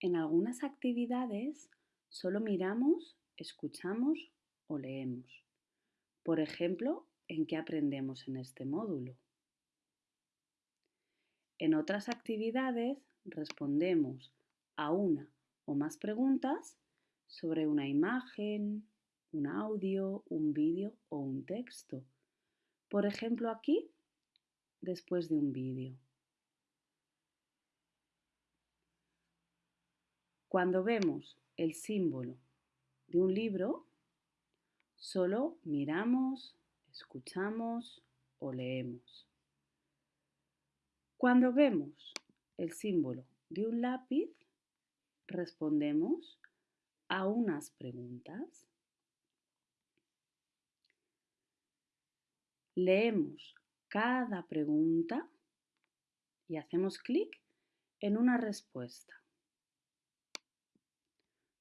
En algunas actividades solo miramos, escuchamos o leemos. Por ejemplo, ¿en qué aprendemos en este módulo? En otras actividades respondemos a una o más preguntas sobre una imagen, un audio, un vídeo o un texto. Por ejemplo, aquí, después de un vídeo. Cuando vemos el símbolo de un libro, solo miramos, escuchamos o leemos. Cuando vemos el símbolo de un lápiz, respondemos a unas preguntas. Leemos cada pregunta y hacemos clic en una respuesta.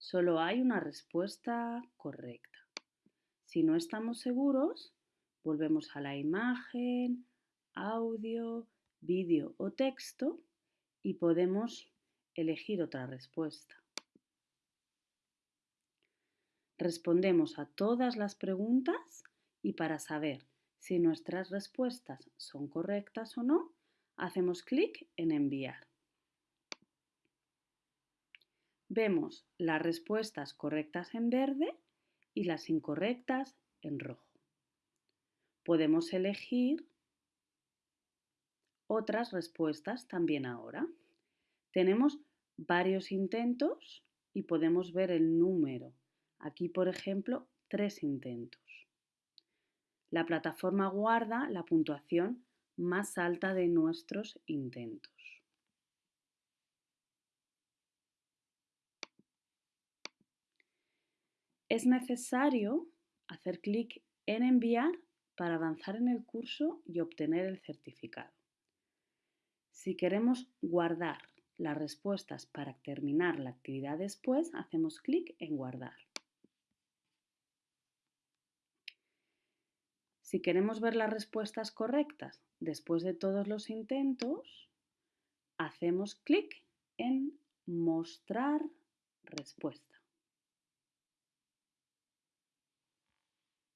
Solo hay una respuesta correcta. Si no estamos seguros, volvemos a la imagen, audio, vídeo o texto y podemos elegir otra respuesta. Respondemos a todas las preguntas y para saber si nuestras respuestas son correctas o no, hacemos clic en enviar. Vemos las respuestas correctas en verde y las incorrectas en rojo. Podemos elegir otras respuestas también ahora. Tenemos varios intentos y podemos ver el número. Aquí, por ejemplo, tres intentos. La plataforma guarda la puntuación más alta de nuestros intentos. Es necesario hacer clic en enviar para avanzar en el curso y obtener el certificado. Si queremos guardar las respuestas para terminar la actividad después, hacemos clic en guardar. Si queremos ver las respuestas correctas después de todos los intentos, hacemos clic en mostrar respuestas.